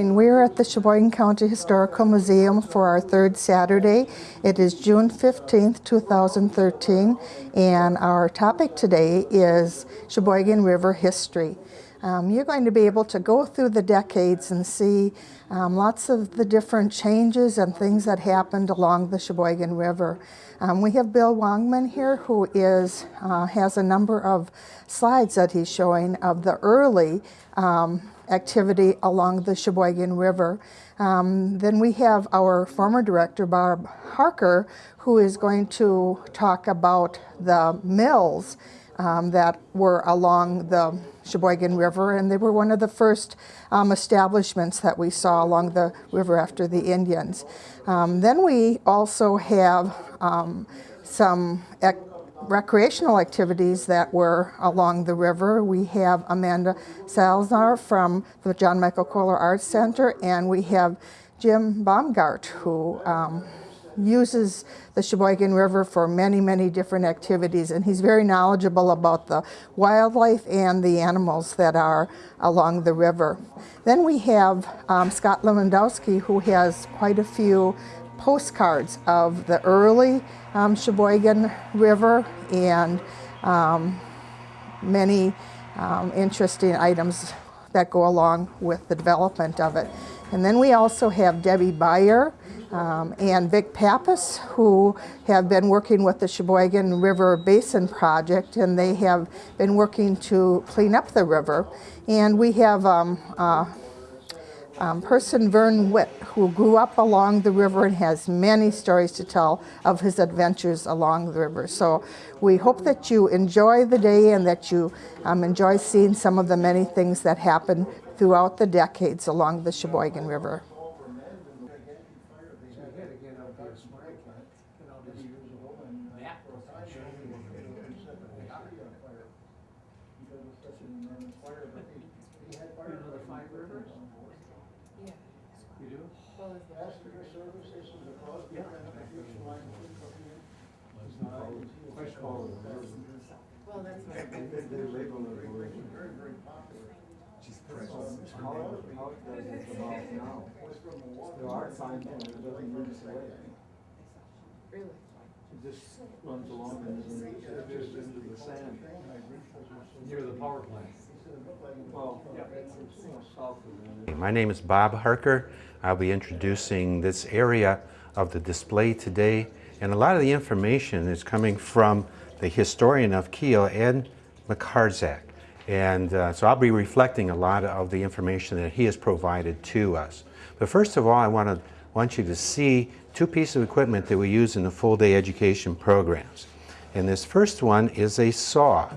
morning. We're at the Sheboygan County Historical Museum for our third Saturday. It is June 15th, 2013, and our topic today is Sheboygan River history. Um, you're going to be able to go through the decades and see um, lots of the different changes and things that happened along the Sheboygan River. Um, we have Bill Wongman here who is, uh, has a number of slides that he's showing of the early um, activity along the Sheboygan River. Um, then we have our former director, Bob Harker, who is going to talk about the mills um, that were along the Sheboygan River, and they were one of the first um, establishments that we saw along the river after the Indians. Um, then we also have um, some recreational activities that were along the river. We have Amanda Salzar from the John Michael Kohler Arts Center, and we have Jim Baumgart, who um, uses the Sheboygan River for many, many different activities, and he's very knowledgeable about the wildlife and the animals that are along the river. Then we have um, Scott Lewandowski, who has quite a few postcards of the early um, Sheboygan River and um, many um, interesting items that go along with the development of it. And then we also have Debbie Beyer um, and Vic Pappas, who have been working with the Sheboygan River Basin Project, and they have been working to clean up the river. And we have um, uh, um, person Vern Witt, who grew up along the river and has many stories to tell of his adventures along the river. So we hope that you enjoy the day and that you um, enjoy seeing some of the many things that happen throughout the decades along the Sheboygan River. Well, that's what. They label it very, very popular. However, how it does it come out now. There are times when it doesn't move its way. Really? It just runs along and then it just into the sand. Near the power plant. Well, it's more south of there. My name is Bob Harker. I'll be introducing this area of the display today. And a lot of the information is coming from the historian of Kiel, Ed McCarzak. And uh, so I'll be reflecting a lot of the information that he has provided to us. But first of all, I want, to, want you to see two pieces of equipment that we use in the full day education programs. And this first one is a saw.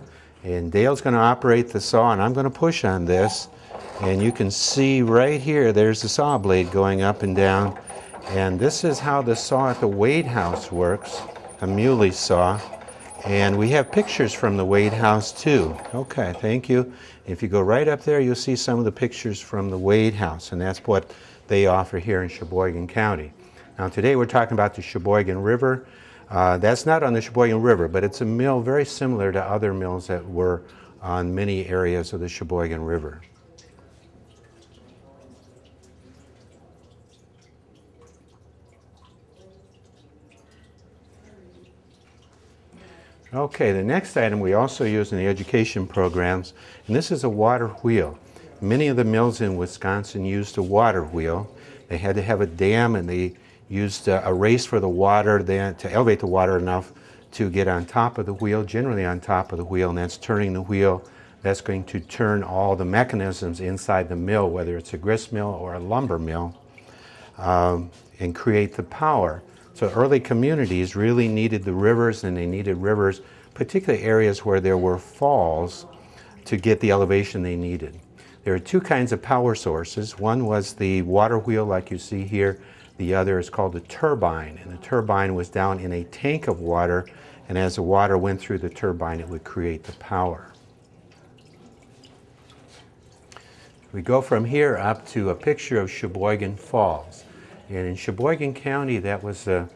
And Dale's going to operate the saw, and I'm going to push on this. And you can see right here, there's the saw blade going up and down. And this is how the saw at the Wade House works, a muley saw. And we have pictures from the Wade House too. Okay, thank you. If you go right up there, you'll see some of the pictures from the Wade House, and that's what they offer here in Sheboygan County. Now today we're talking about the Sheboygan River. Uh, that's not on the Sheboygan River, but it's a mill very similar to other mills that were on many areas of the Sheboygan River. Okay, the next item we also use in the education programs, and this is a water wheel. Many of the mills in Wisconsin used a water wheel. They had to have a dam and they used a, race for the water then to elevate the water enough to get on top of the wheel, generally on top of the wheel, and that's turning the wheel. That's going to turn all the mechanisms inside the mill, whether it's a grist mill or a lumber mill, um, and create the power. So early communities really needed the rivers and they needed rivers, particularly areas where there were falls to get the elevation they needed. There are two kinds of power sources. One was the water wheel like you see here. The other is called a turbine and the turbine was down in a tank of water and as the water went through the turbine it would create the power. We go from here up to a picture of Sheboygan Falls. And in Sheboygan County, that was uh,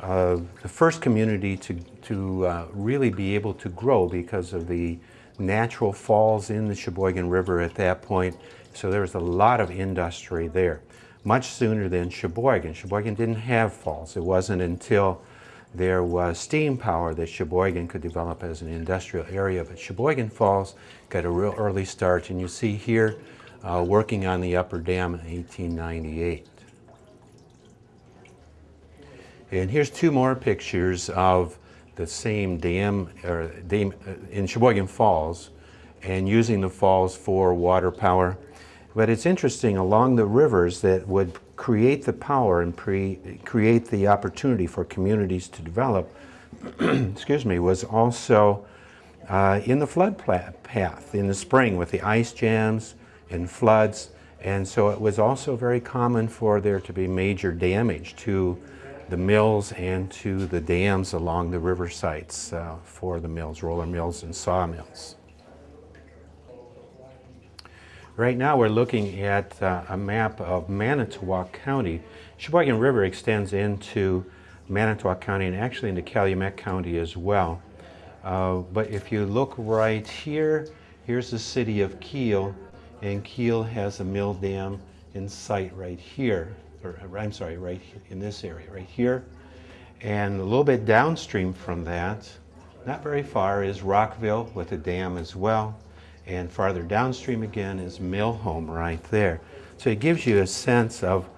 uh, the first community to, to uh, really be able to grow because of the natural falls in the Sheboygan River at that point. So there was a lot of industry there, much sooner than Sheboygan. Sheboygan didn't have falls. It wasn't until there was steam power that Sheboygan could develop as an industrial area. But Sheboygan Falls got a real early start, and you see here uh, working on the upper dam in 1898. And here's two more pictures of the same dam, or dam uh, in Sheboygan Falls, and using the falls for water power. But it's interesting, along the rivers that would create the power and pre create the opportunity for communities to develop, excuse me, was also uh, in the flood path in the spring with the ice jams and floods. And so it was also very common for there to be major damage to the mills and to the dams along the river sites uh, for the mills, roller mills and sawmills. Right now we're looking at uh, a map of Manitowoc County. Sheboygan River extends into Manitowoc County and actually into Calumet County as well. Uh, but if you look right here, here's the city of Kiel, and Kiel has a mill dam in sight right here, or I'm sorry, right in this area, right here. And a little bit downstream from that, not very far, is Rockville with a dam as well. And farther downstream again is Millhome right there. So it gives you a sense of,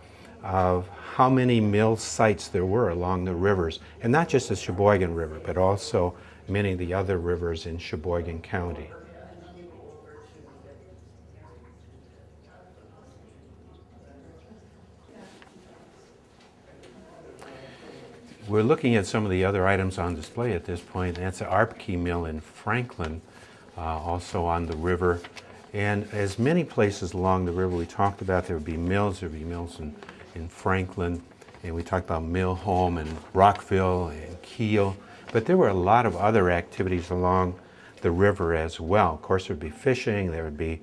of how many mill sites there were along the rivers. And not just the Sheboygan River, but also many of the other rivers in Sheboygan County. We're looking at some of the other items on display at this point. That's the Arpkey Mill in Franklin, uh, also on the river. And as many places along the river we talked about, there would be mills. There would be mills in, in Franklin, and we talked about Mill Home and Rockville and Kiel. But there were a lot of other activities along the river as well. Of course, there would be fishing, there would be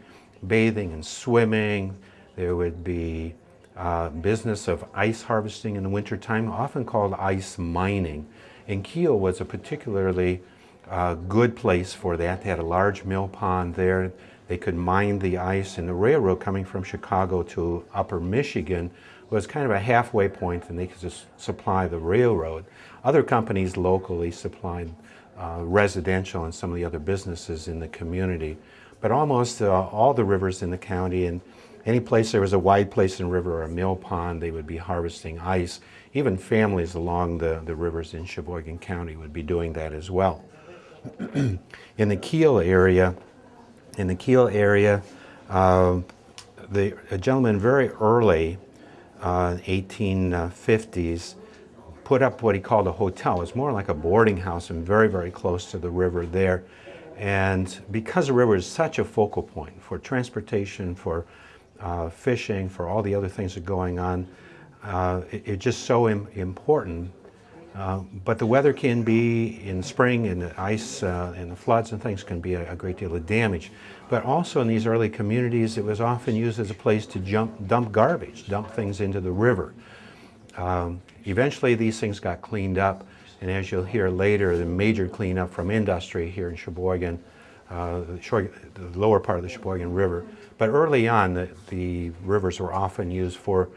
bathing and swimming, there would be uh, business of ice harvesting in the wintertime, often called ice mining. And Kiel was a particularly uh, good place for that. They had a large mill pond there. They could mine the ice, and the railroad coming from Chicago to upper Michigan was kind of a halfway point, and they could just supply the railroad. Other companies locally supplied uh, residential and some of the other businesses in the community. But almost uh, all the rivers in the county and any place there was a wide place in river or a mill pond, they would be harvesting ice. Even families along the, the rivers in Sheboygan County would be doing that as well. in the Kiel area, in the Kiel area, uh, the, a gentleman very early, uh, 1850s, put up what he called a hotel. It was more like a boarding house and very, very close to the river there. And because the river is such a focal point for transportation, for uh, fishing, for all the other things that are going on, uh, it, it's just so Im- important. Uh, but the weather can be in spring and the ice uh, and the floods and things can be a, a great deal of damage. But also in these early communities, it was often used as a place to jump, dump garbage, dump things into the river. Um, eventually, these things got cleaned up, and as you'll hear later, the major cleanup from industry here in Sheboygan, uh, the, lower part of the Sheboygan River. But early on, the, the rivers were often used for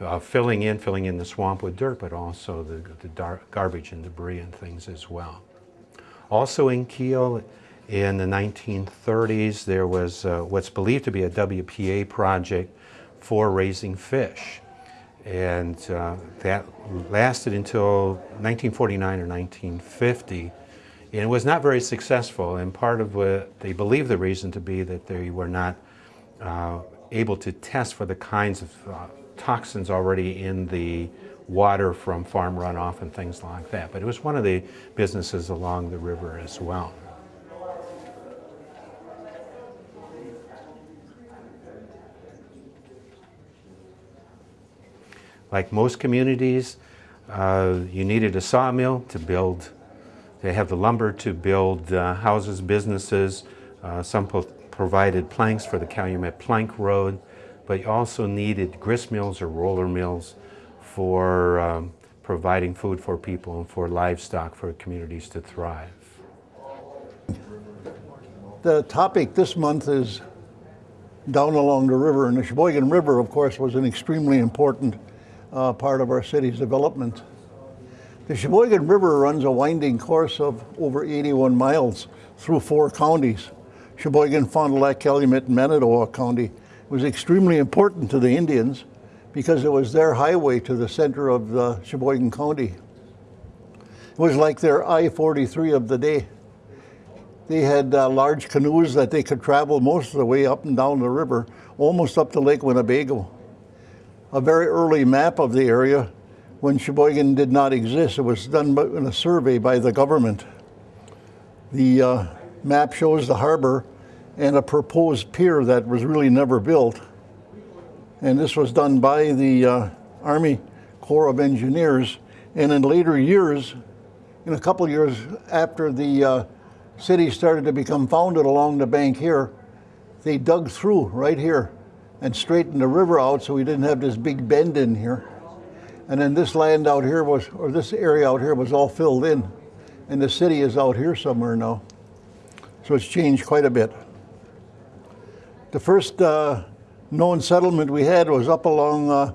uh, filling in, filling in the swamp with dirt, but also the, the garbage and debris and things as well. Also in Kiel, in the 1930s, there was uh, what's believed to be a WPA project for raising fish. And uh, that lasted until 1949 or 1950. And it was not very successful. And part of what they believe the reason to be that they were not uh, able to test for the kinds of uh, toxins already in the water from farm runoff and things like that. But it was one of the businesses along the river as well. Like most communities, uh, you needed a sawmill to build, to have the lumber to build uh, houses, businesses. Uh, some provided planks for the Calumet Plank Road, but you also needed grist mills or roller mills for um, providing food for people and for livestock for communities to thrive. The topic this month is down along the river. And the Sheboygan River, of course, was an extremely important uh, part of our city's development. The Sheboygan River runs a winding course of over 81 miles through four counties Sheboygan, Fond du Lac, Calumet, and Manitowoc County. It was extremely important to the Indians because it was their highway to the center of the Sheboygan County. It was like their I 43 of the day. They had uh, large canoes that they could travel most of the way up and down the river, almost up to Lake Winnebago. A very early map of the area when Sheboygan did not exist. It was done in a survey by the government. The uh, map shows the harbor and a proposed pier that was really never built. And this was done by the uh, Army Corps of Engineers. And in later years, in a couple years after the uh, city started to become founded along the bank here, they dug through right here and straightened the river out so we didn't have this big bend in here. And then this land out here was, or this area out here was all filled in. And the city is out here somewhere now. So it's changed quite a bit. The first uh, known settlement we had was up along uh,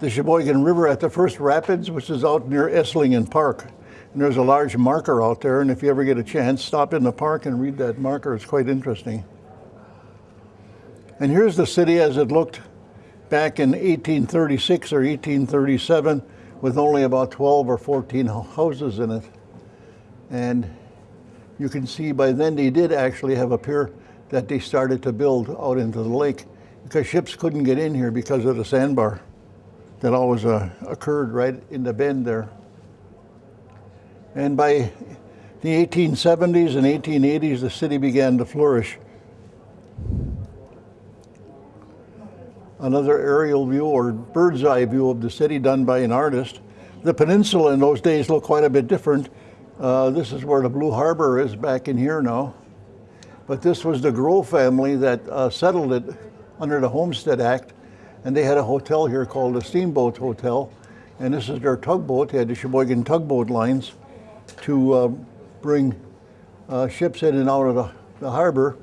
the Sheboygan River at the first rapids, which is out near Esslingen Park. And there's a large marker out there, and if you ever get a chance, stop in the park and read that marker. It's quite interesting. And here's the city as it looked back in 1836 or 1837 with only about 12 or 14 houses in it. And you can see by then they did actually have a pier that they started to build out into the lake because ships couldn't get in here because of the sandbar that always uh, occurred right in the bend there. And by the 1870s and 1880s, the city began to flourish. Another aerial view or bird's eye view of the city done by an artist. The peninsula in those days looked quite a bit different. Uh, this is where the Blue Harbor is back in here now. But this was the Grove family that uh, settled it under the Homestead Act, and they had a hotel here called the Steamboat Hotel. And this is their tugboat. They had the Sheboygan tugboat lines to uh, bring uh, ships in and out of the, the harbor.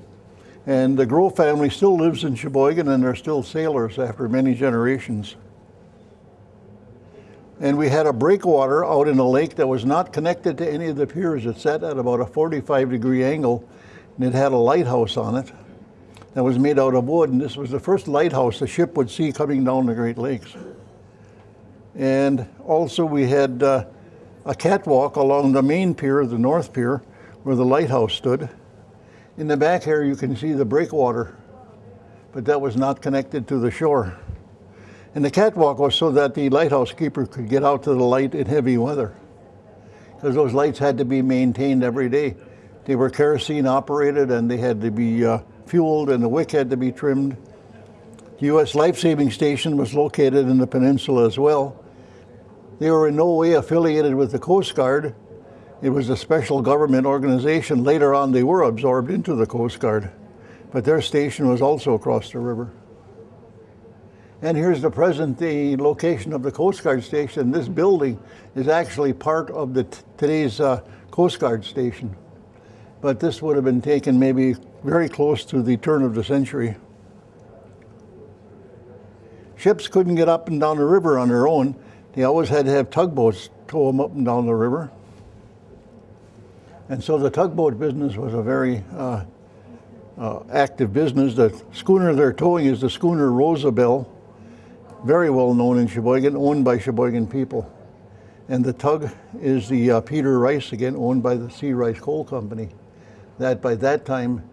And the Grove family still lives in Sheboygan, and they're still sailors after many generations. And we had a breakwater out in a lake that was not connected to any of the piers. It sat at about a 45 degree angle, and it had a lighthouse on it that was made out of wood. And this was the first lighthouse a ship would see coming down the Great Lakes. And also, we had uh, a catwalk along the main pier, the North Pier, where the lighthouse stood. In the back here, you can see the breakwater, but that was not connected to the shore. And the catwalk was so that the lighthouse keeper could get out to the light in heavy weather, because those lights had to be maintained every day. They were kerosene operated and they had to be uh, fueled, and the wick had to be trimmed. The U.S. Life Saving Station was located in the peninsula as well. They were in no way affiliated with the Coast Guard. It was a special government organization. Later on, they were absorbed into the Coast Guard, but their station was also across the river. And here's the present day location of the Coast Guard station. This building is actually part of the today's uh, Coast Guard station, but this would have been taken maybe very close to the turn of the century. Ships couldn't get up and down the river on their own. They always had to have tugboats tow them up and down the river. And so the tugboat business was a very uh, uh, active business. The schooner they're towing is the schooner Rosabelle, very well known in Sheboygan, owned by Sheboygan people. And the tug is the uh, Peter Reiss, again owned by the C. Reiss Coal Company, that by that time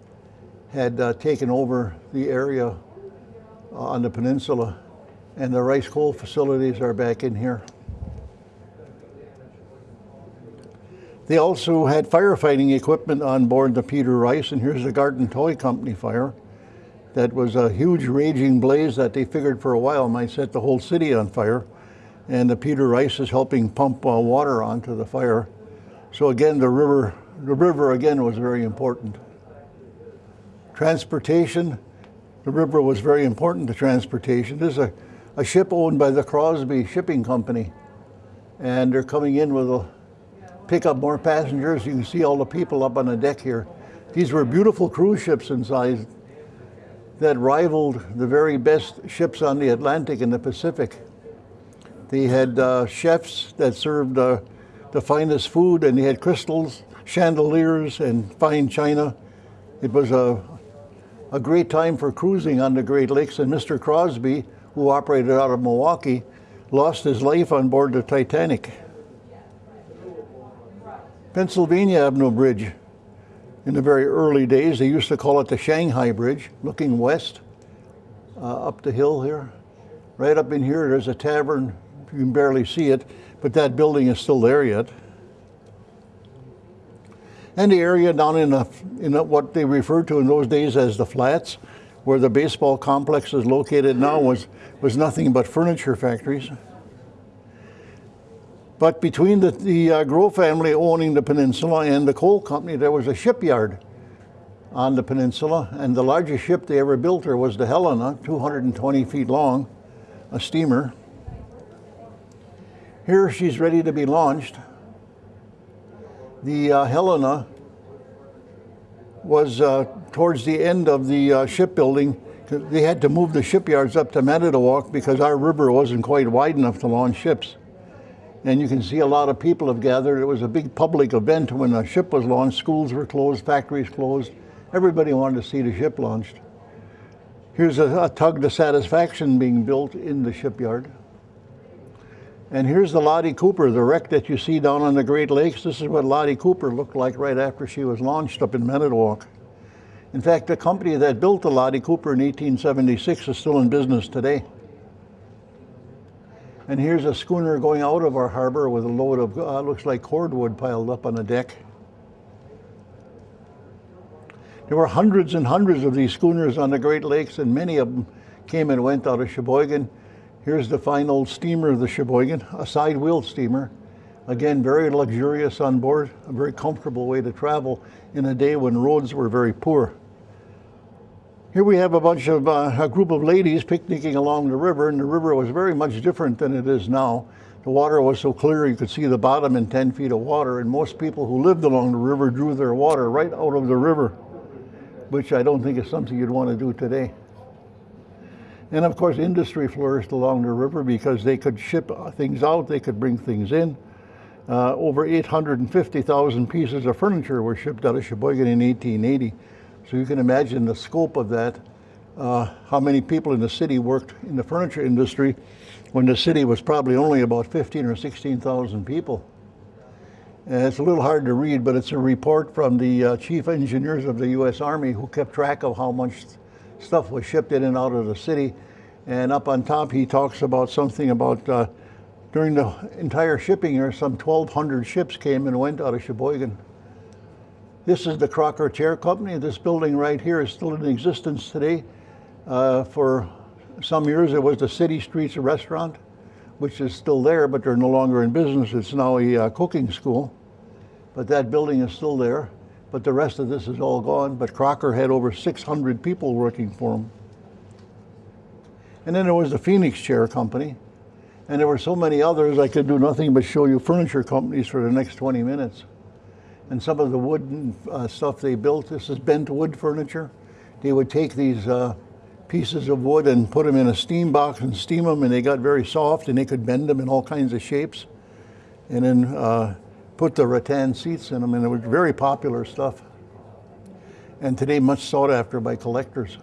had uh, taken over the area uh, on the peninsula. And the Reiss coal facilities are back in here. They also had firefighting equipment on board the Peter Reiss, and here's the Garton Toy Company fire. That was a huge raging blaze that they figured for a while might set the whole city on fire. And the Peter Reiss is helping pump uh, water onto the fire. So again, the river, the river again was very important. Transportation, the river was very important to transportation. This is a, a ship owned by the Crosby Shipping Company, and they're coming in with a pick up more passengers. You can see all the people up on the deck here. These were beautiful cruise ships inside. that rivaled the very best ships on the Atlantic and the Pacific. They had uh, chefs that served uh, the finest food, and they had crystals, chandeliers, and fine china. It was a, a great time for cruising on the Great Lakes, and Mr. Crosby, who operated out of Milwaukee, lost his life on board the Titanic. Pennsylvania Avenue Bridge. In the very early days, they used to call it the Shanghai Bridge, looking west uh, up the hill here. Right up in here, there's a tavern. You can barely see it, but that building is still there yet. And the area down in, the, in the, what they referred to in those days as the flats, where the baseball complex is located now, was, was nothing but furniture factories. But between the, the uh, Grove family owning the peninsula and the coal company, there was a shipyard on the peninsula, and the largest ship they ever built there was the Helena, 220 feet long, a steamer. Here she's ready to be launched. The uh, Helena was uh, towards the end of the uh, shipbuilding. They had to move the shipyards up to Manitowoc because our river wasn't quite wide enough to launch ships. And you can see a lot of people have gathered. It was a big public event when a ship was launched. Schools were closed, factories closed. Everybody wanted to see the ship launched. Here's a, a tug to satisfaction being built in the shipyard. And here's the Lottie Cooper, the wreck that you see down on the Great Lakes. This is what Lottie Cooper looked like right after she was launched up in Manitowoc. In fact, the company that built the Lottie Cooper in 1876 is still in business today. And here's a schooner going out of our harbor with a load of, uh, looks like cordwood piled up on the deck. There were hundreds and hundreds of these schooners on the Great Lakes, and many of them came and went out of Sheboygan. Here's the fine old steamer of the Sheboygan, a side wheel steamer. Again, very luxurious on board, a very comfortable way to travel in a day when roads were very poor. Here we have a bunch of, uh, a group of ladies picnicking along the river, and the river was very much different than it is now. The water was so clear you could see the bottom in 10 feet of water, and most people who lived along the river drew their water right out of the river, which I don't think is something you'd want to do today. And of course, industry flourished along the river because they could ship things out, they could bring things in. Uh, over 850,000 pieces of furniture were shipped out of Sheboygan in 1880. So you can imagine the scope of that, uh, how many people in the city worked in the furniture industry when the city was probably only about 15 or 16,000 people. And it's a little hard to read, but it's a report from the uh, chief engineers of the U.S. Army who kept track of how much stuff was shipped in and out of the city. And up on top, he talks about something about uh, during the entire shipping year, some 1,200 ships came and went out of Sheboygan. This is the Crocker Chair Company. This building right here is still in existence today. Uh, for some years, it was the City Streets Restaurant, which is still there, but they're no longer in business. It's now a uh, cooking school. But that building is still there. But the rest of this is all gone. But Crocker had over 600 people working for him. And then there was the Phoenix Chair Company. And there were so many others, I could do nothing but show you furniture companies for the next 20 minutes and some of the wooden uh, stuff they built. This is bent wood furniture. They would take these uh, pieces of wood and put them in a steam box and steam them, and they got very soft, and they could bend them in all kinds of shapes, and then uh, put the rattan seats in them, and it was very popular stuff. And today, much sought after by collectors.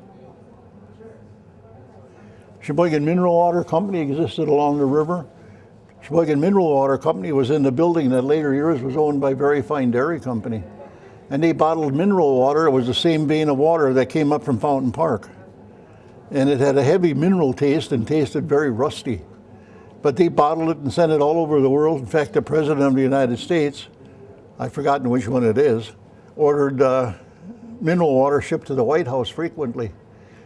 Sheboygan Mineral Water Company existed along the river. Sheboygan Mineral Water Company was in the building that later years was owned by Verifine Dairy Company. And they bottled mineral water. It was the same vein of water that came up from Fountain Park. And it had a heavy mineral taste and tasted very rusty. But they bottled it and sent it all over the world. In fact, the President of the United States, I've forgotten which one it is, ordered uh, mineral water shipped to the White House frequently.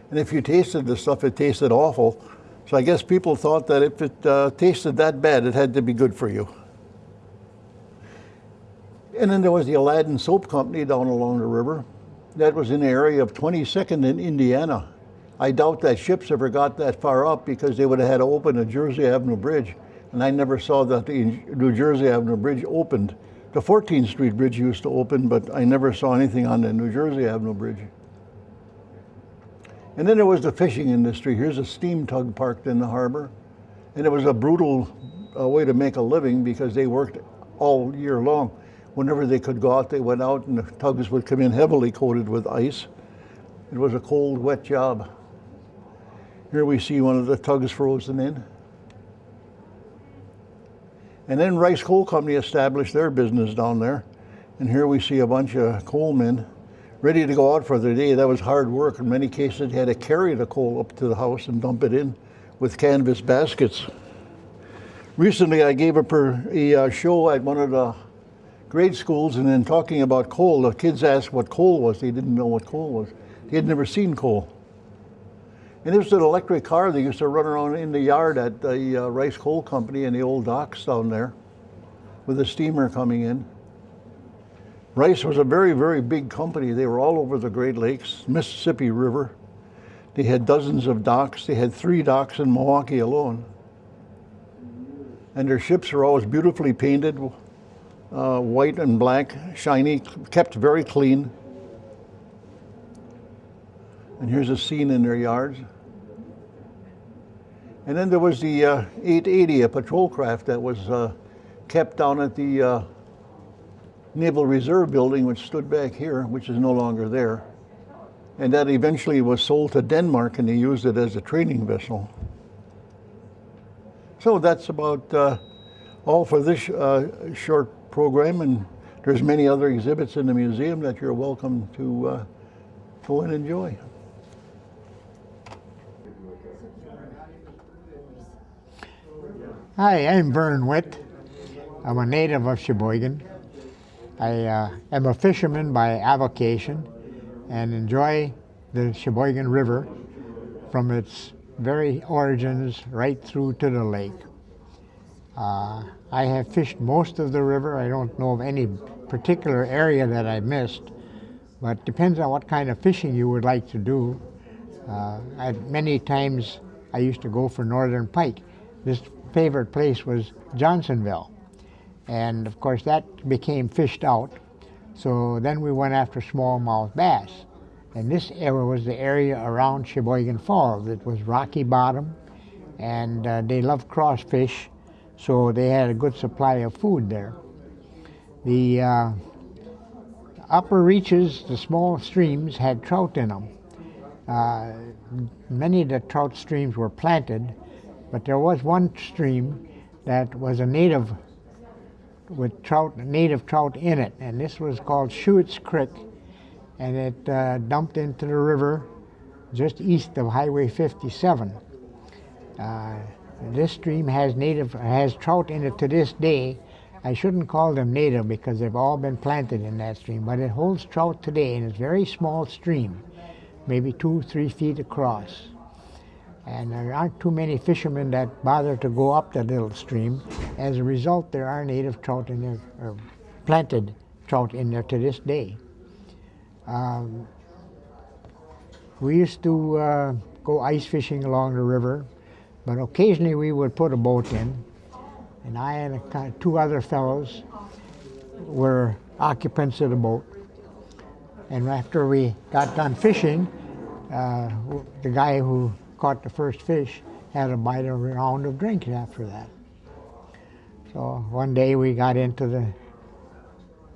And if you tasted the stuff, it tasted awful. So I guess people thought that if it uh, tasted that bad, it had to be good for you. And then there was the Aladdin Soap Company down along the river. That was in the area of 22nd in Indiana. I doubt that ships ever got that far up because they would have had to open the Jersey Avenue Bridge. And I never saw that the New Jersey Avenue Bridge opened. The 14th Street Bridge used to open, but I never saw anything on the New Jersey Avenue Bridge. And then there was the fishing industry. Here's a steam tug parked in the harbor. And it was a brutal uh, way to make a living because they worked all year long. Whenever they could go out, they went out, and the tugs would come in heavily coated with ice. It was a cold, wet job. Here we see one of the tugs frozen in. And then Reiss Coal Company established their business down there. And here we see a bunch of coal men ready to go out for the day. That was hard work. In many cases, they had to carry the coal up to the house and dump it in with canvas baskets. Recently, I gave a, per, a uh, show at one of the grade schools, and in talking about coal, the kids asked what coal was. They didn't know what coal was. They had never seen coal. And this was an electric car that used to run around in the yard at the uh, Reiss Coal Company and the old docks down there with a steamer coming in. Reiss was a very, very big company. They were all over the Great Lakes, Mississippi River. They had dozens of docks. They had three docks in Milwaukee alone. And their ships were always beautifully painted, uh, white and black, shiny, kept very clean. And here's a scene in their yards. And then there was the uh, 880, a patrol craft that was uh, kept down at the uh, Naval Reserve Building, which stood back here, which is no longer there. And that eventually was sold to Denmark, and they used it as a training vessel. So that's about uh, all for this uh, short program, and there's many other exhibits in the museum that you're welcome to uh, go and enjoy. Hi, I'm Vern Witt. I'm a native of Sheboygan. I uh, am a fisherman by avocation and enjoy the Sheboygan River from its very origins right through to the lake. Uh, I have fished most of the river. I don't know of any particular area that I missed, but depends on what kind of fishing you would like to do. Uh, many times I used to go for northern pike. This favorite place was Johnsonville. And of course that became fished out. So then we went after smallmouth bass. And this area was the area around Sheboygan Falls. It was rocky bottom and uh, they loved crawfish. So they had a good supply of food there. The uh, upper reaches, the small streams, had trout in them. Uh, many of the trout streams were planted, but there was one stream that was a native with trout, native trout in it, and this was called Schuetz Creek, and it uh, dumped into the river just east of Highway 57. Uh, this stream has native has trout in it to this day. I shouldn't call them native because they've all been planted in that stream, but it holds trout today, and it's a very small stream, maybe two, three feet across. And there aren't too many fishermen that bother to go up that little stream. As a result, there are native trout in there, or planted trout in there to this day. Um, we used to uh, go ice fishing along the river, but occasionally we would put a boat in. And I and a, two other fellows were occupants of the boat. And after we got done fishing, uh, the guy who caught the first fish had a bite of a round of drinks after that. So one day we got into the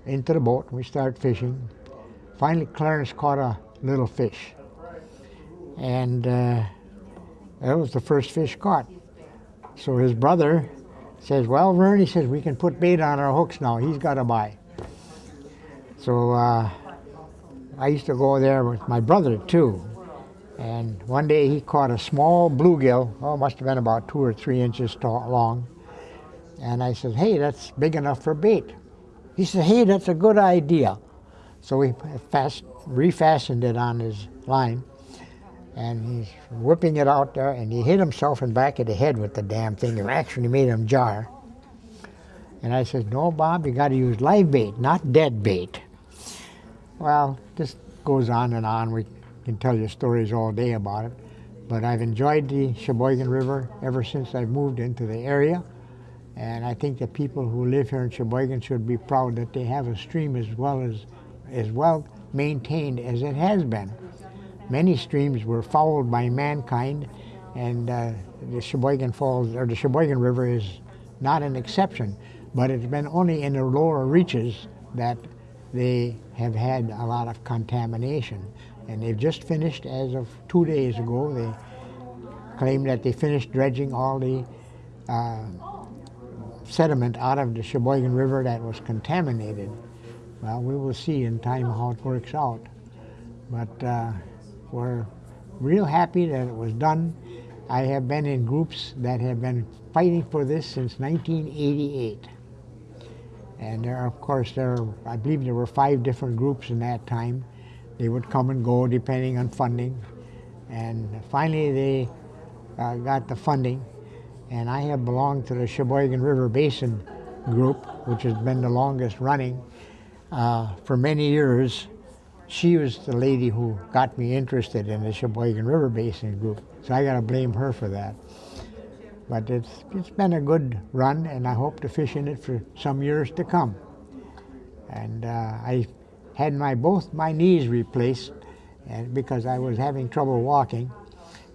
into the boat and we started fishing. Finally, Clarence caught a little fish, and uh, that was the first fish caught. So his brother says, "Well, Vern," he says, "we can put bait on our hooks now. He's got a bite." So uh, I used to go there with my brother too, and one day he caught a small bluegill, oh, must have been about two or three inches tall, long. And I said, hey, that's big enough for bait. He said, hey, that's a good idea. So we fast, refastened it on his line, and he's whipping it out there, and he hit himself in the back of the head with the damn thing. It actually made him jar. And I said, no, Bob, you got to use live bait, not dead bait. Well, this goes on and on. We can tell you stories all day about it. But I've enjoyed the Sheboygan River ever since I've moved into the area. And I think the people who live here in Sheboygan should be proud that they have a stream as well as as well maintained as it has been. many streams were fouled by mankind, and uh, the Sheboygan Falls or the Sheboygan River is not an exception. But it's been only in the lower reaches that they have had a lot of contamination. And they've just finished, as of two days ago, they claimed that they finished dredging all the uh, sediment out of the Sheboygan River that was contaminated. Well, we will see in time how it works out. But uh, we're real happy that it was done. I have been in groups that have been fighting for this since 1988. And there, of course, there, are, I believe there were five different groups in that time. They would come and go depending on funding. And finally they uh, got the funding. And I have belonged to the Sheboygan River Basin group, which has been the longest running uh, for many years. She was the lady who got me interested in the Sheboygan River Basin group. So I got to blame her for that. But it's, it's been a good run, and I hope to fish in it for some years to come. And uh, I had my both my knees replaced and because I was having trouble walking,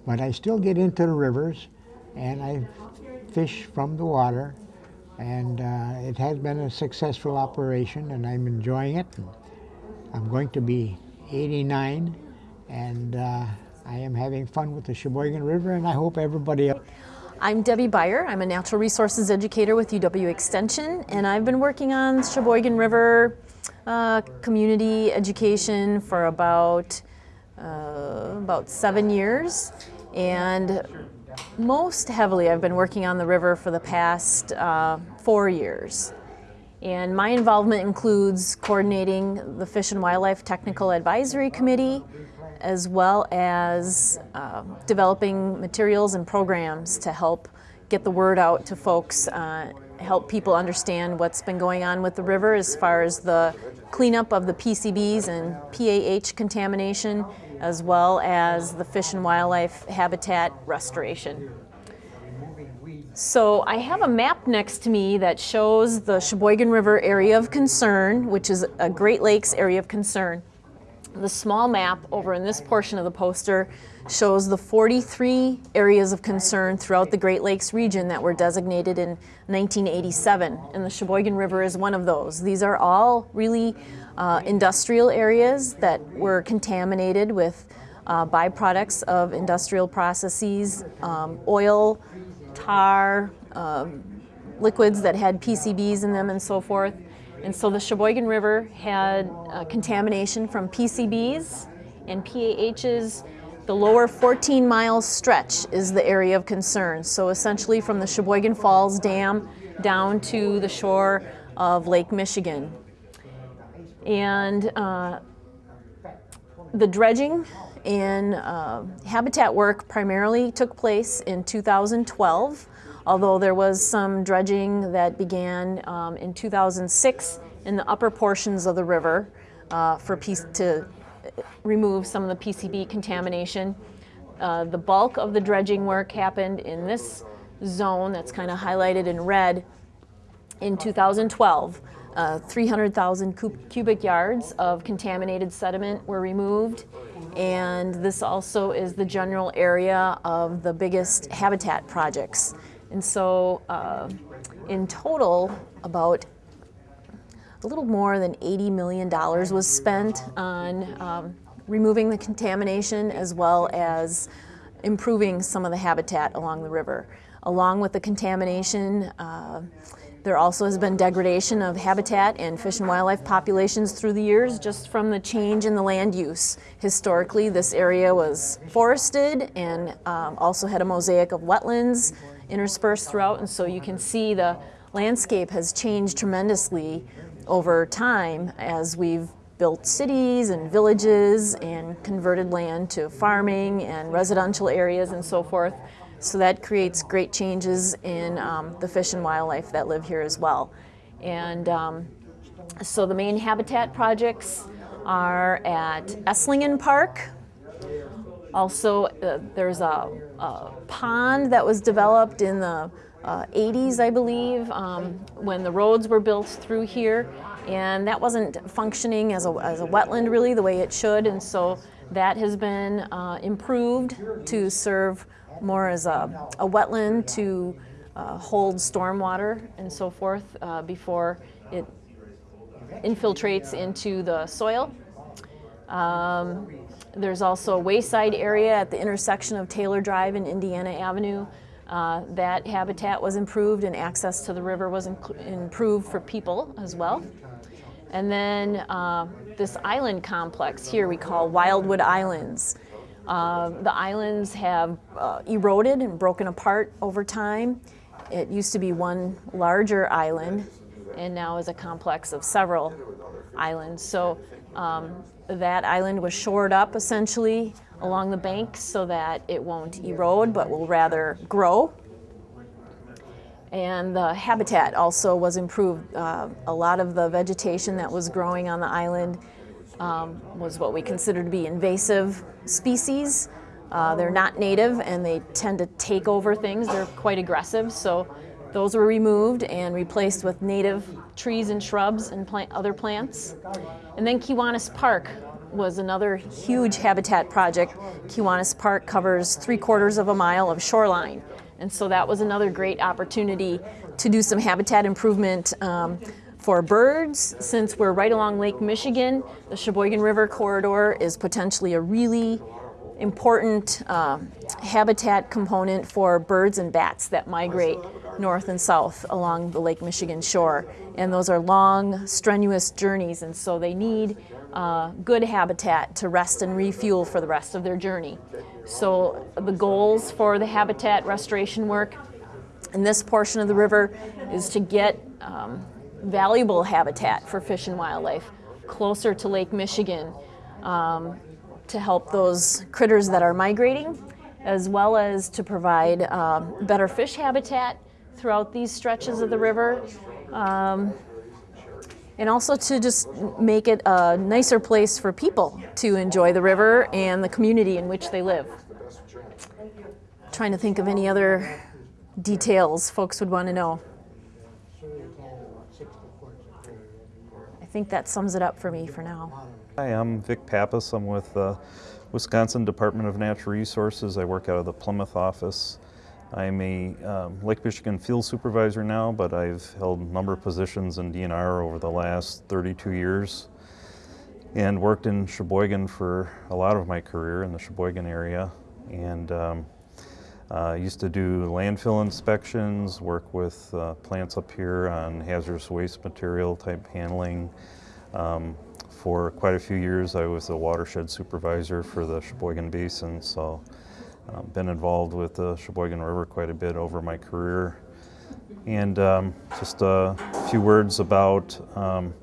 but I still get into the rivers, and I fish from the water, and uh, it has been a successful operation, and I'm enjoying it. I'm going to be 89, and uh, I am having fun with the Sheboygan River, and I hope everybody else. I'm Debbie Beyer. I'm a natural resources educator with UW Extension, and I've been working on Sheboygan River uh, community education for about uh, about seven years, and most heavily I've been working on the river for the past uh, four years. And my involvement includes coordinating the Fish and Wildlife Technical Advisory Committee, as well as uh, developing materials and programs to help get the word out to folks, uh, help people understand what's been going on with the river as far as the cleanup of the PCBs and PAH contamination, as well as the fish and wildlife habitat restoration. So I have a map next to me that shows the Sheboygan River area of concern, which is a Great Lakes area of concern. The small map over in this portion of the poster shows the 43 areas of concern throughout the Great Lakes region that were designated in 1987, and the Sheboygan River is one of those. These are all really uh, industrial areas that were contaminated with uh, byproducts of industrial processes, um, oil, tar, um, liquids that had PCBs in them and so forth. And so the Sheboygan River had uh, contamination from PCBs and PAHs. The lower 14 mile stretch is the area of concern. So essentially from the Sheboygan Falls Dam down to the shore of Lake Michigan. And uh, the dredging and uh, habitat work primarily took place in 2012 although there was some dredging that began um, in 2006 in the upper portions of the river uh, for piece to remove some of the PCB contamination. Uh, the bulk of the dredging work happened in this zone that's kind of highlighted in red in 2012. Uh, 300,000 cubic yards of contaminated sediment were removed and this also is the general area of the biggest habitat projects. And so uh, in total, about a little more than $80 million was spent on um, removing the contamination as well as improving some of the habitat along the river. Along with the contamination, uh, there also has been degradation of habitat and fish and wildlife populations through the years just from the change in the land use. Historically, this area was forested and um, also had a mosaic of wetlands interspersed throughout, and so you can see the landscape has changed tremendously over time as we've built cities and villages and converted land to farming and residential areas and so forth. So that creates great changes in um, the fish and wildlife that live here as well. And um, so the main habitat projects are at Esslingen Park, also, uh, there's a, a, pond that was developed in the uh, 80s, I believe, um, when the roads were built through here. and that wasn't functioning as a, as a wetland really the way it should, and so that has been uh, improved to serve more as a, a wetland to uh, hold stormwater and so forth uh, before it infiltrates into the soil. Um, there's also a wayside area at the intersection of Taylor Drive and Indiana Avenue. Uh, that habitat was improved and access to the river was improved for people as well. And then uh, this island complex here we call Wildwood Islands. Uh, the islands have uh, eroded and broken apart over time. It used to be one larger island and now is a complex of several islands. So um, that island was shored up essentially along the banks so that it won't erode but will rather grow. And the habitat also was improved. Uh, a lot of the vegetation that was growing on the island um, was what we consider to be invasive species. Uh, they're not native and they tend to take over things. They're quite aggressive. So those were removed and replaced with native trees and shrubs and plant, other plants. And then Kiwanis Park was another huge habitat project. Kiwanis Park covers three quarters of a mile of shoreline. And so that was another great opportunity to do some habitat improvement um, for birds. Since we're right along Lake Michigan, the Sheboygan River corridor is potentially a really important uh, habitat component for birds and bats that migrate north and south along the Lake Michigan shore. And those are long, strenuous journeys, and so they need uh, good habitat to rest and refuel for the rest of their journey. So the goals for the habitat restoration work in this portion of the river is to get um, valuable habitat for fish and wildlife closer to Lake Michigan um, to help those critters that are migrating, as well as to provide um, better fish habitat throughout these stretches of the river. Um, and also to just make it a nicer place for people to enjoy the river and the community in which they live. Trying to think of any other details folks would want to know. I think that sums it up for me for now. Hi, I'm Vic Pappas. I'm with the Wisconsin Department of Natural Resources. I work out of the Plymouth office. I'm a um, Lake Michigan field supervisor now, but I've held a number of positions in DNR over the last 32 years and worked in Sheboygan for a lot of my career in the Sheboygan area. And um, uh, used to do landfill inspections, work with uh, plants up here on hazardous waste material type handling. Um, for quite a few years, I was the watershed supervisor for the Sheboygan Basin, so um, been involved with the Sheboygan River quite a bit over my career. And um, just a few words about, um,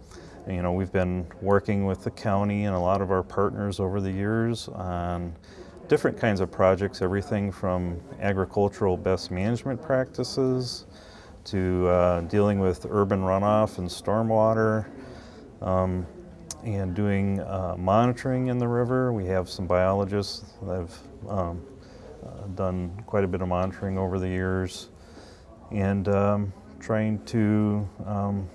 you know, we've been working with the county and a lot of our partners over the years on different kinds of projects, everything from agricultural best management practices to uh, dealing with urban runoff and stormwater um, and doing uh, monitoring in the river. We have some biologists that have um, uh, done quite a bit of monitoring over the years and um, trying to um,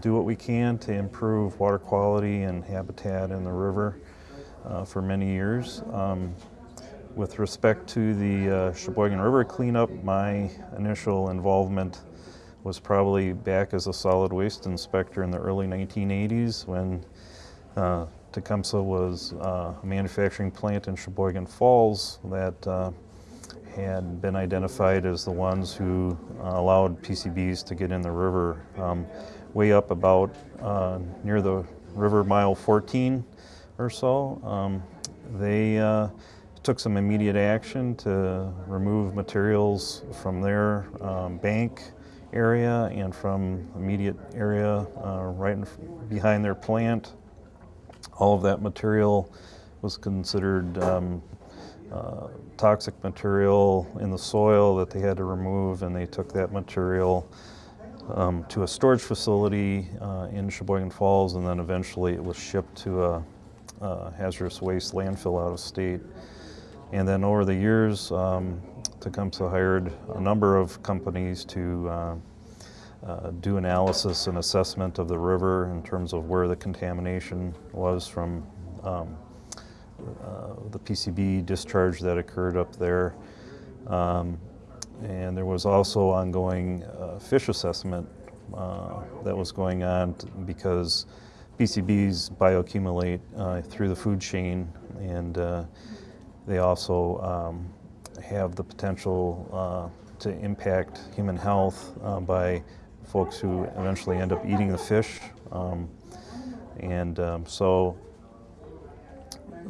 do what we can to improve water quality and habitat in the river uh, for many years. Um, with respect to the uh, Sheboygan River cleanup, my initial involvement was probably back as a solid waste inspector in the early 1980s when uh, Tecumseh was uh, a manufacturing plant in Sheboygan Falls that uh, had been identified as the ones who uh, allowed PCBs to get in the river um, way up about uh, near the river mile 14 or so. Um, they uh, took some immediate action to remove materials from their um, bank area and from immediate area uh, right in, behind their plant. All of that material was considered um, uh, toxic material in the soil that they had to remove, and they took that material um, to a storage facility uh, in Sheboygan Falls, and then eventually it was shipped to a, a hazardous waste landfill out of state. And then over the years, um, Tecumseh hired a number of companies to uh, uh, do analysis and assessment of the river in terms of where the contamination was from um, uh, the PCB discharge that occurred up there. Um, and there was also ongoing uh, fish assessment uh, that was going on because PCBs bioaccumulate uh, through the food chain and uh, they also um, have the potential to impact human health by folks who eventually end up eating the fish. Um, and um, so,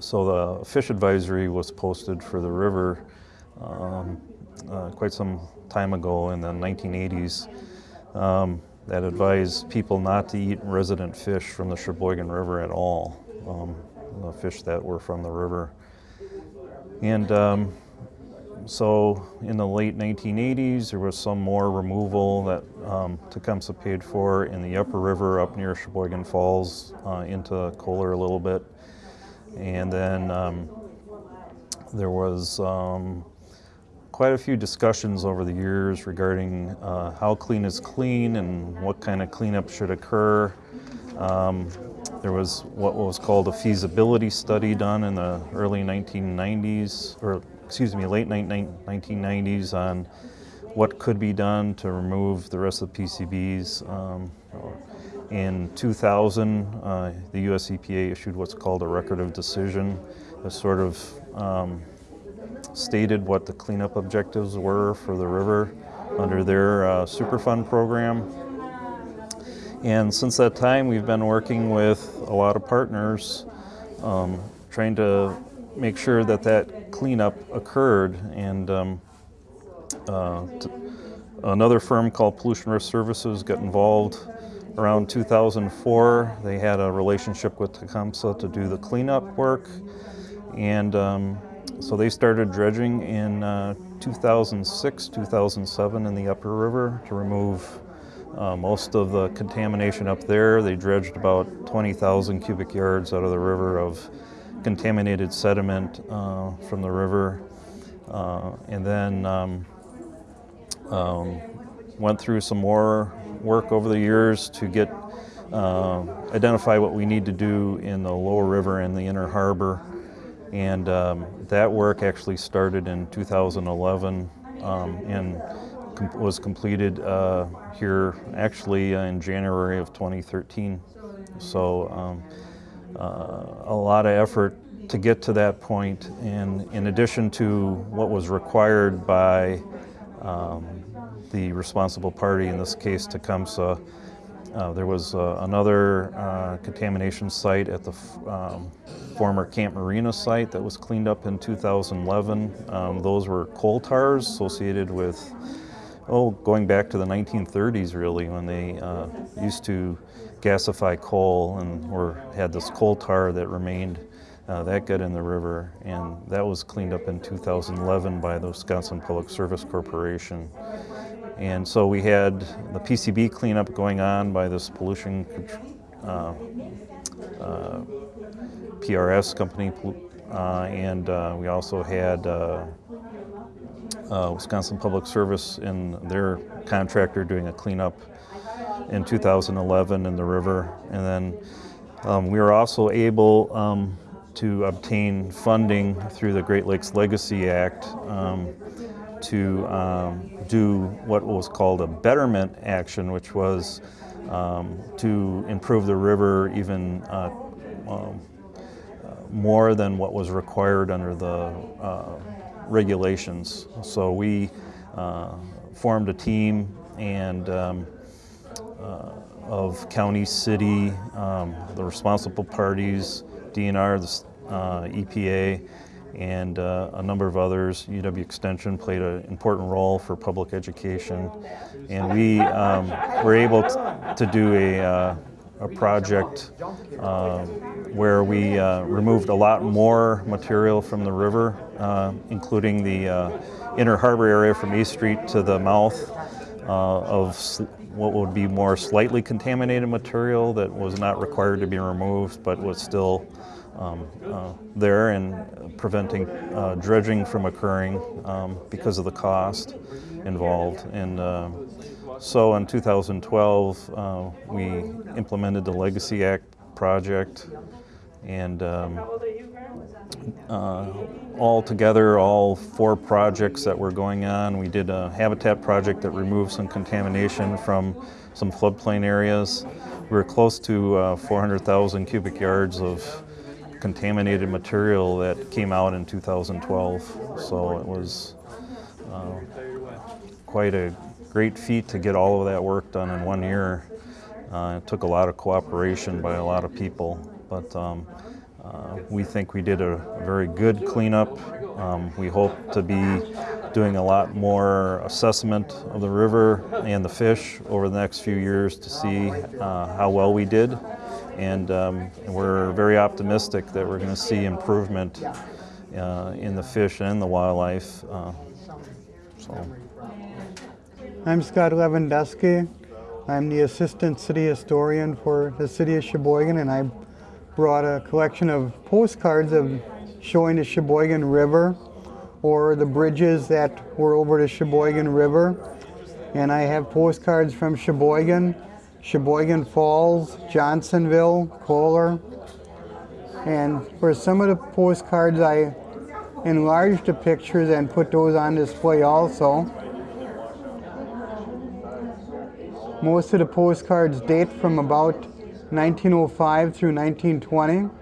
so the fish advisory was posted for the river um, uh, quite some time ago in the 1980s um, that advised people not to eat resident fish from the Sheboygan River at all, um, the fish that were from the river. And um, so in the late 1980s, there was some more removal that um, Tecumseh paid for in the upper river up near Sheboygan Falls uh, into Kohler a little bit. And then um, there was um, quite a few discussions over the years regarding uh, how clean is clean and what kind of cleanup should occur. Um, there was what was called a feasibility study done in the early 1990s, or excuse me, late 1990s on what could be done to remove the rest of the PCBs. Um, in 2000, uh, the US EPA issued what's called a record of decision, that sort of um, stated what the cleanup objectives were for the river under their uh, Superfund program. And since that time, we've been working with a lot of partners, um, trying to make sure that that cleanup occurred. And um, uh, another firm called Pollution Risk Services got involved around 2004. They had a relationship with Tecumseh to do the cleanup work. And um, so they started dredging in uh, 2006, 2007 in the upper river to remove uh, most of the contamination up there. They dredged about 20,000 cubic yards out of the river of contaminated sediment uh, from the river. Uh, and then um, um, went through some more work over the years to get uh, identify what we need to do in the lower river and the inner harbor and um, that work actually started in 2011 um, and com- was completed uh, here actually uh, in January of 2013. So um, uh, a lot of effort to get to that point, and in addition to what was required by um, the responsible party, in this case Tecumseh, uh, there was uh, another uh, contamination site at the um, former Camp Marina site that was cleaned up in 2011. Um, those were coal tars associated with, oh, going back to the 1930s really, when they uh, used to gasify coal and were, had this coal tar that remained. Uh, that got in the river, and that was cleaned up in 2011 by the Wisconsin Public Service Corporation. And so we had the PCB cleanup going on by this pollution uh, uh, PRS company, uh, and uh, we also had uh, uh, Wisconsin Public Service and their contractor doing a cleanup in 2011 in the river. And then um, we were also able um, to obtain funding through the Great Lakes Legacy Act um, to um, do what was called a betterment action, which was um, to improve the river even uh, um, uh, more than what was required under the uh, regulations. So we uh, formed a team and um, uh, of county, city, um, the responsible parties, DNR, the uh, EPA, and uh, a number of others. UW Extension played an important role for public education, and we um, were able to do a, uh, a project uh, where we uh, removed a lot more material from the river, uh, including the uh, inner harbor area from East Street to the mouth of what would be more slightly contaminated material that was not required to be removed, but was still um, uh, there and preventing uh, dredging from occurring um, because of the cost involved. And uh, So in 2012, uh, we implemented the Legacy Act project, and um, uh, all together, all four projects that were going on, we did a habitat project that removed some contamination from some floodplain areas. We were close to uh, 400,000 cubic yards of contaminated material that came out in 2012. So it was uh, quite a great feat to get all of that work done in one year. Uh, it took a lot of cooperation by a lot of people, but um, uh, we think we did a very good cleanup. Um, we hope to be doing a lot more assessment of the river and the fish over the next few years to see uh, how well we did. And um, we're very optimistic that we're going to see improvement uh, in the fish and the wildlife. Uh, so. I'm Scott Lewandowski. I'm the Assistant City Historian for the City of Sheboygan, and I brought a collection of postcards of showing the Sheboygan River or the bridges that were over the Sheboygan River. And I have postcards from Sheboygan, Sheboygan Falls, Johnsonville, Kohler. And for some of the postcards, I enlarged the pictures and put those on display also. Most of the postcards date from about 1905 through 1920.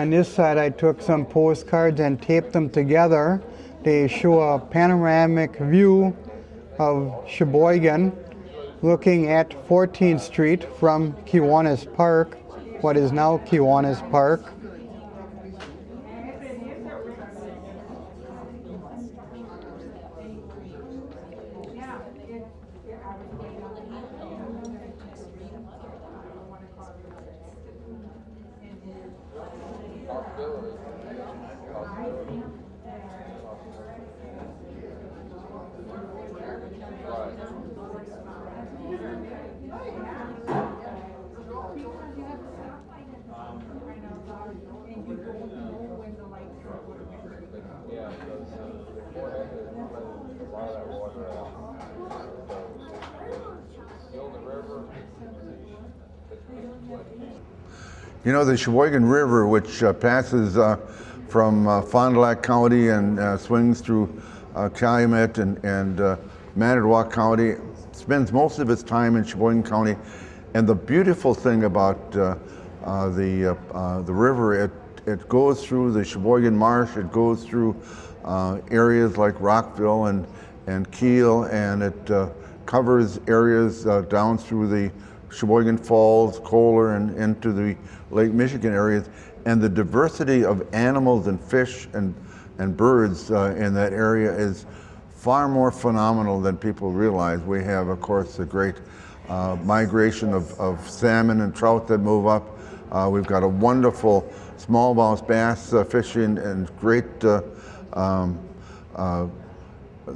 On this side, I took some postcards and taped them together. They show a panoramic view of Sheboygan looking at 14th Street from Kiwanis Park, what is now Kiwanis Park. You know, the Sheboygan River, which uh, passes uh, from uh, Fond du Lac County and uh, swings through uh, Calumet and, and uh, Manitowoc County, spends most of its time in Sheboygan County. And the beautiful thing about the, uh, uh, the river, it, it goes through the Sheboygan Marsh, it goes through uh, areas like Rockville and, and Kiel, and it uh, covers areas uh, down through the Sheboygan Falls, Kohler, and into the Lake Michigan areas. And the diversity of animals and fish and, and birds uh, in that area is far more phenomenal than people realize. We have, of course, the great uh, migration of, of salmon and trout that move up. Uh, we've got a wonderful smallmouth bass uh, fishing and great, uh, um, uh,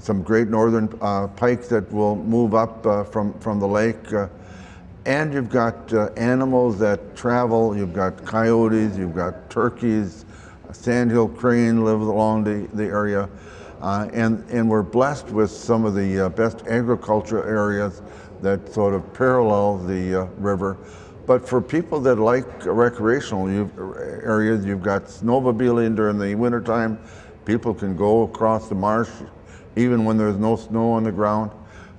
some great northern uh, pike that will move up uh, from, from the lake. And you've got animals that travel. You've got coyotes, you've got turkeys, sandhill crane live along the, the area. And, and we're blessed with some of the best agricultural areas that sort of parallel the river. But for people that like recreational areas, you've got snowmobiling during the wintertime. People can go across the marsh even when there's no snow on the ground.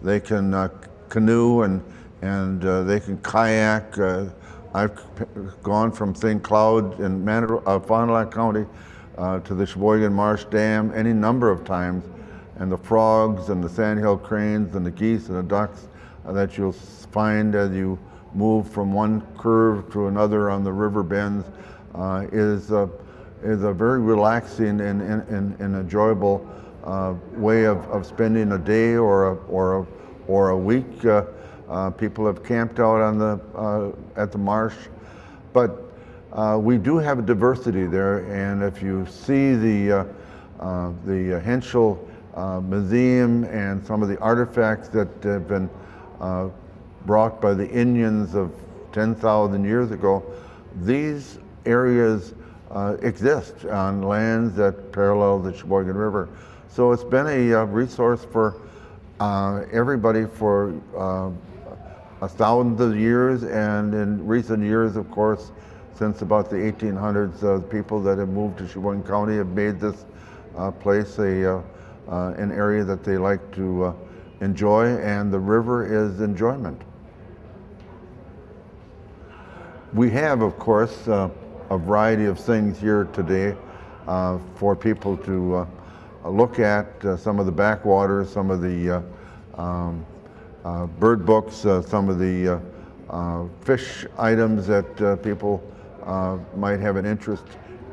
They can uh, canoe and, and uh, they can kayak. Uh, I've gone from St. Cloud in Manito- uh, Fond du Lac County uh, to the Sheboygan Marsh Dam any number of times. And the frogs and the sandhill cranes and the geese and the ducks uh, that you'll find as you move from one curve to another on the river bends uh, is, uh, is a very relaxing and, and, and enjoyable uh, way of, of spending a day or a, or a, or a week uh, Uh, people have camped out on the, uh, at the marsh. But uh, we do have a diversity there, and if you see the, the Henschel Museum and some of the artifacts that have been brought by the Indians of 10,000 years ago, these areas uh, exist on lands that parallel the Sheboygan River. So it's been a uh, resource for uh, everybody for uh, a thousand of years, and in recent years, of course, since about the 1800s, uh, people that have moved to Sheboygan County have made this uh, place a, uh, an area that they like to enjoy, and the river is enjoyment. We have, of course, uh, a variety of things here today uh, for people to uh, look at, uh, some of the backwaters, some of the uh, um, bird books, some of the fish items that people might have an interest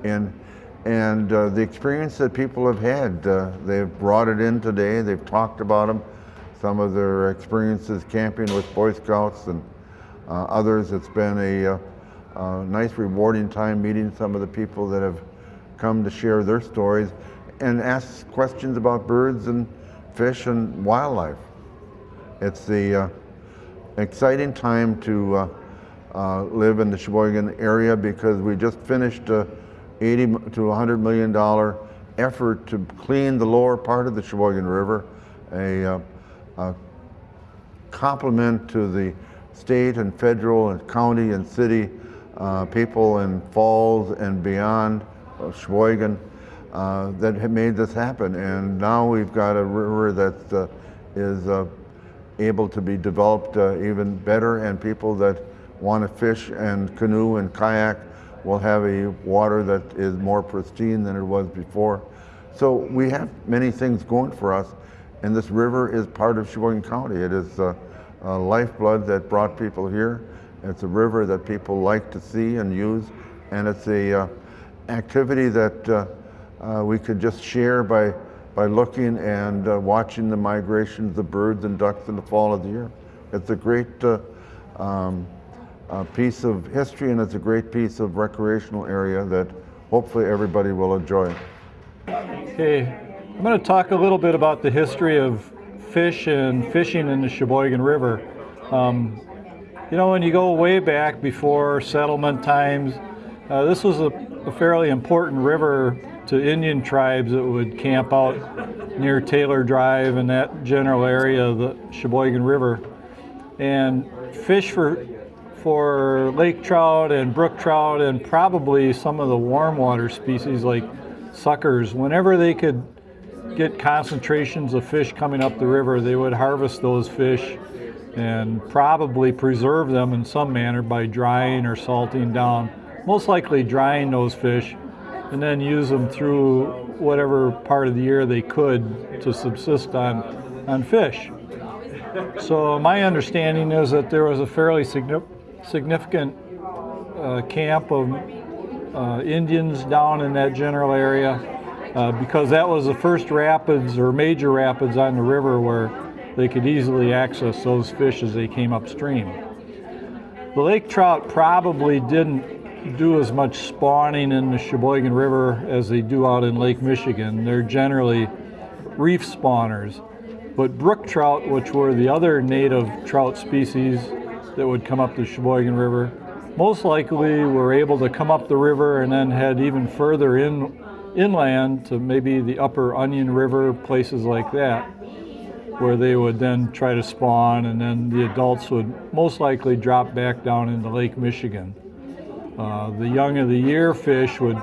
in. And the experience that people have had, they've brought it in today, they've talked about them, some of their experiences camping with Boy Scouts and uh, others. It's been a nice, rewarding time meeting some of the people that have come to share their stories and ask questions about birds and fish and wildlife. It's the uh, exciting time to uh, uh, live in the Sheboygan area because we just finished a 80 to 100 million dollar effort to clean the lower part of the Sheboygan River, a, uh, a compliment to the state and federal and county and city uh, people in Falls and beyond, uh, Sheboygan, uh, that made this happen. And now we've got a river that uh, is uh, able to be developed even better and people that want to fish and canoe and kayak will have a water that is more pristine than it was before. So we have many things going for us and this river is part of Sheboygan County. It is lifeblood that brought people here. It's a river that people like to see and use and it's a uh, activity that uh, uh, we could just share by, by looking and uh, watching the migrations of the birds and ducks in the fall of the year. It's a great uh, um, uh, piece of history and it's a great piece of recreational area that hopefully everybody will enjoy. Okay, I'm going to talk a little bit about the history of fish and fishing in the Sheboygan River. Um, you know, when you go way back before settlement times, uh, this was a, a fairly important river to Indian tribes that would camp out near Taylor Drive and that general area of the Sheboygan River. And fish for, for lake trout and brook trout and probably some of the warm water species like suckers, whenever they could get concentrations of fish coming up the river, they would harvest those fish and probably preserve them in some manner by drying or salting down. Most likely drying those fish and then use them through whatever part of the year they could to subsist on, on fish. So my understanding is that there was a fairly significant uh, camp of uh, Indians down in that general area uh, because that was the first rapids or major rapids on the river where they could easily access those fish as they came upstream. The lake trout probably didn't do as much spawning in the Sheboygan River as they do out in Lake Michigan. They're generally reef spawners. But brook trout, which were the other native trout species that would come up the Sheboygan River, most likely were able to come up the river and then head even further in, inland to maybe the upper Onion River, places like that, where they would then try to spawn and then the adults would most likely drop back down into Lake Michigan. Uh, the young of the year fish would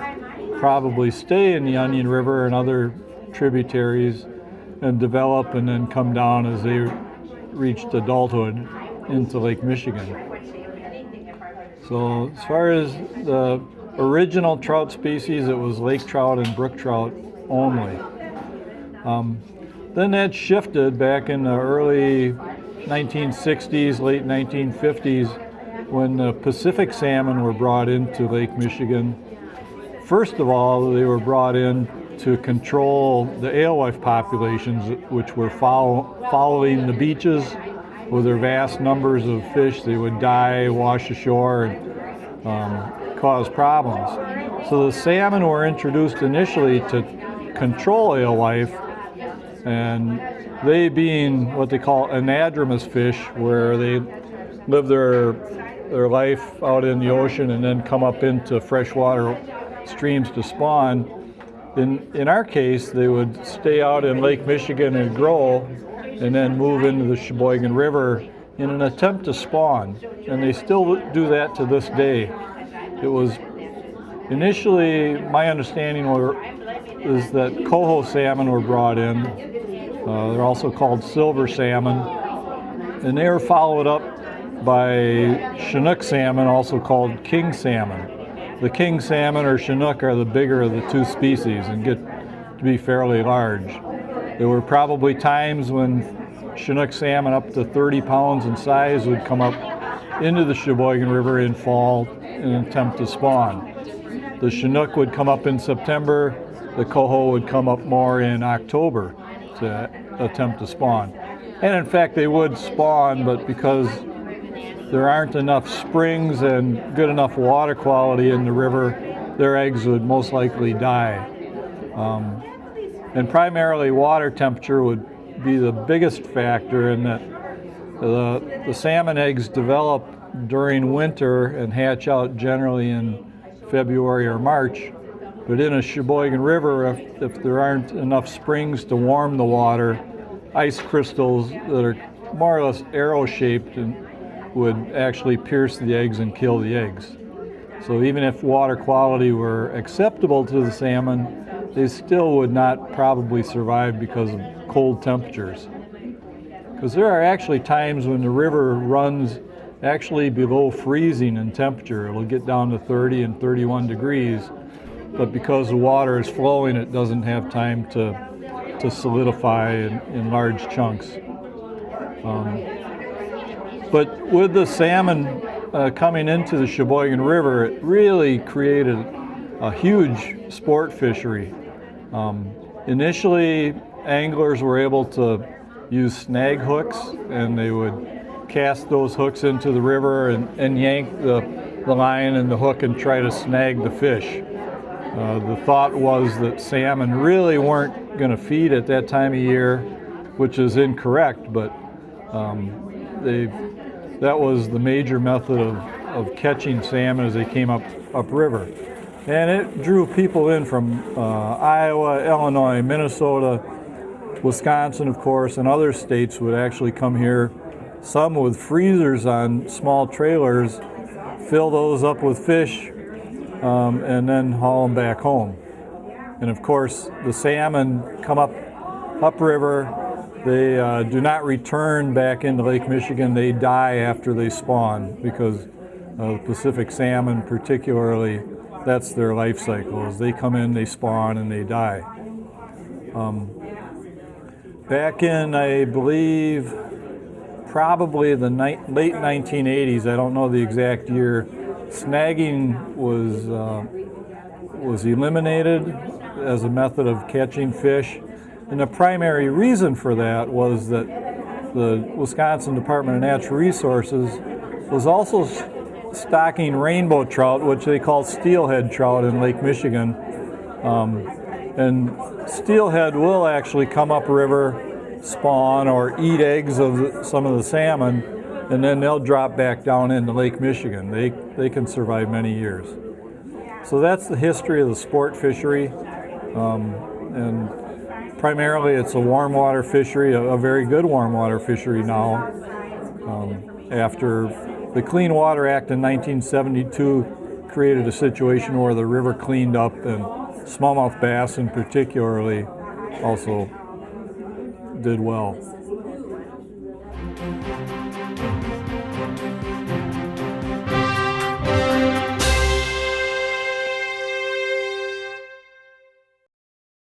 probably stay in the Onion River and other tributaries and develop and then come down as they reached adulthood into Lake Michigan. So as far as the original trout species, it was lake trout and brook trout only. Um, then that shifted back in the early 1960s, late 1950s, when the Pacific salmon were brought into Lake Michigan, first of all, they were brought in to control the alewife populations, which were follow, following the beaches with their vast numbers of fish, they would die, wash ashore, and um, cause problems. So the salmon were introduced initially to control alewife, and they being what they call anadromous fish, where they live their their life out in the ocean and then come up into freshwater streams to spawn. In, in our case, they would stay out in Lake Michigan and grow and then move into the Sheboygan River in an attempt to spawn. And they still do that to this day. It was initially, my understanding were, is that coho salmon were brought in. Uh, they're also called silver salmon. And they are followed up by Chinook salmon, also called king salmon. The king salmon or Chinook are the bigger of the two species and get to be fairly large. There were probably times when Chinook salmon up to 30 pounds in size would come up into the Sheboygan River in fall in an attempt to spawn. The Chinook would come up in September, the coho would come up more in October to attempt to spawn. And in fact, they would spawn, but because there aren't enough springs and good enough water quality in the river, their eggs would most likely die. Um, and primarily water temperature would be the biggest factor in that the, the salmon eggs develop during winter and hatch out generally in February or March. But in a Sheboygan River, if, if there aren't enough springs to warm the water, ice crystals that are more or less arrow-shaped would actually pierce the eggs and kill the eggs. So even if water quality were acceptable to the salmon, they still would not probably survive because of cold temperatures. Because there are actually times when the river runs actually below freezing in temperature. It'll get down to 30 and 31 degrees, but because the water is flowing, it doesn't have time to, to solidify in, in large chunks. Um, but with the salmon uh, coming into the Sheboygan River, it really created a huge sport fishery. Um, initially, anglers were able to use snag hooks and they would cast those hooks into the river and, and yank the, the line and the hook and try to snag the fish. Uh, the thought was that salmon really weren't going to feed at that time of year, which is incorrect, but um, they that was the major method of, of catching salmon as they came up upriver. And it drew people in from uh, Iowa, Illinois, Minnesota, Wisconsin, of course, and other states would actually come here, some with freezers on small trailers, fill those up with fish, um, and then haul them back home. And of course, the salmon come up upriver, they uh, do not return back into Lake Michigan. They die after they spawn because uh, Pacific salmon particularly, that's their life cycle. As they come in, they spawn, and they die. Um, back in, I believe, probably the late 1980s, I don't know the exact year, snagging was, uh, was eliminated as a method of catching fish. And the primary reason for that was that the Wisconsin Department of Natural Resources was also stocking rainbow trout, which they call steelhead trout in Lake Michigan. Um, and steelhead will actually come upriver, spawn, or eat eggs of some of the salmon, and then they'll drop back down into Lake Michigan. They, they can survive many years. So that's the history of the sport fishery. Um, and primarily it's a warm water fishery, a, a very good warm water fishery now. Um, after the Clean Water Act in 1972 created a situation where the river cleaned up and smallmouth bass in particularly also did well.